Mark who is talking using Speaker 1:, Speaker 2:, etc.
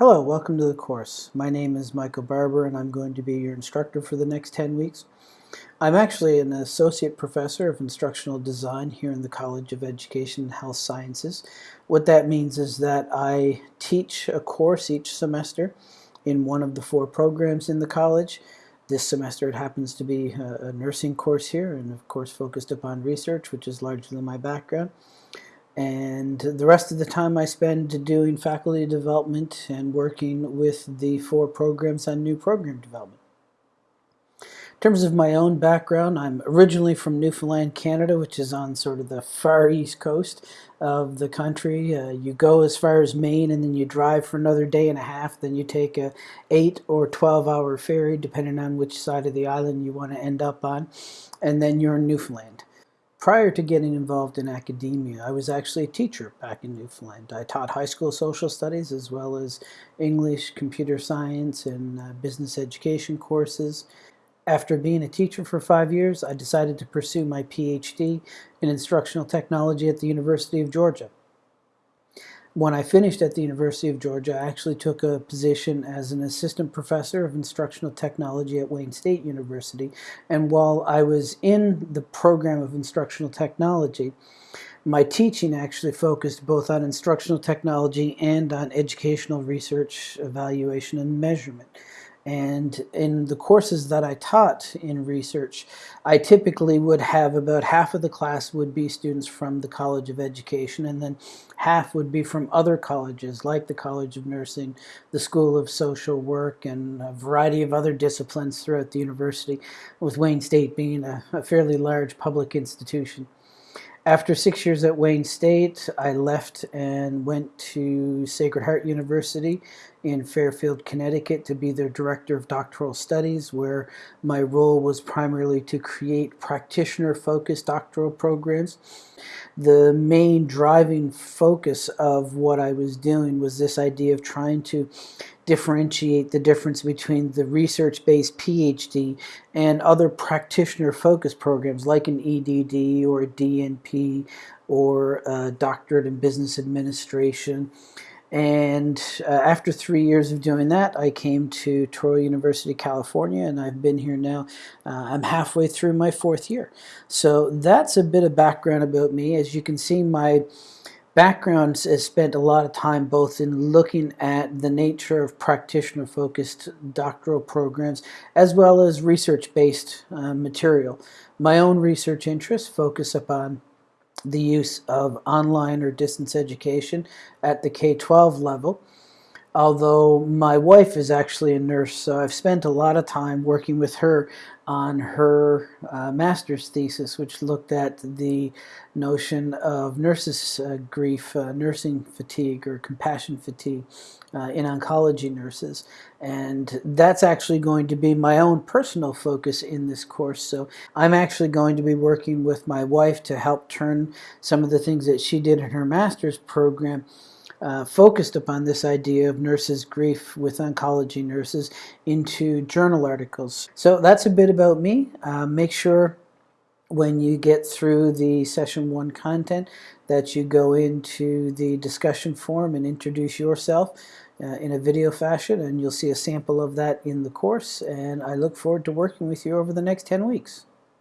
Speaker 1: Hello, welcome to the course. My name is Michael Barbour and I'm going to be your instructor for the next 10 weeks. I'm actually an associate professor of instructional design here in the College of Education and Health Sciences. What that means is that I teach a course each semester in one of the four programs in the college. This semester it happens to be a, nursing course here and of course focused upon research which is largely my background and the rest of the time I spend doing faculty development and working with the four programs on new program development. In terms of my own background, I'm originally from Newfoundland, Canada, which is on sort of the far east coast of the country. Uh, you go as far as Maine and then you drive for another day and a half. Then you take a 8 or 12 hour ferry, depending on which side of the island you want to end up on. And then you're in Newfoundland. Prior to getting involved in academia, I was actually a teacher back in Newfoundland. I taught high school social studies as well as English, computer science, and uh, business education courses. After being a teacher for five years, I decided to pursue my PhD in instructional technology at the University of Georgia. When I finished at the University of Georgia, I actually took a position as an assistant professor of instructional technology at Wayne State University. And while I was in the program of instructional technology, my teaching actually focused both on instructional technology and on educational research, evaluation, and measurement. And in the courses that I taught in research, I typically would have about half of the class would be students from the College of Education, and then half would be from other colleges like the College of Nursing, the School of Social Work, and a variety of other disciplines throughout the university, with Wayne State being a, a fairly large public institution. After six years at Wayne State, I left and went to Sacred Heart University in Fairfield, Connecticut to be their Director of Doctoral Studies, where my role was primarily to create practitioner-focused doctoral programs. The main driving focus of what I was doing was this idea of trying to differentiate the difference between the research-based PhD and other practitioner-focused programs like an EDD or a DNP or a doctorate in business administration. And uh, after three years of doing that, I came to Touro University, California, and I've been here now. Uh, I'm halfway through my fourth year. So that's a bit of background about me. As you can see, my background has spent a lot of time both in looking at the nature of practitioner-focused doctoral programs as well as research-based uh, material. My own research interests focus upon the use of online or distance education at the K-12 level although my wife is actually a nurse, so I've spent a lot of time working with her on her uh, master's thesis, which looked at the notion of nurses' uh, grief, uh, nursing fatigue, or compassion fatigue uh, in oncology nurses. And that's actually going to be my own personal focus in this course. So I'm actually going to be working with my wife to help turn some of the things that she did in her master's program uh, focused upon this idea of nurses' grief with oncology nurses into journal articles. So that's a bit about me. Uh, make sure when you get through the session one content that you go into the discussion forum and introduce yourself uh, in a video fashion and you'll see a sample of that in the course and I look forward to working with you over the next 10 weeks.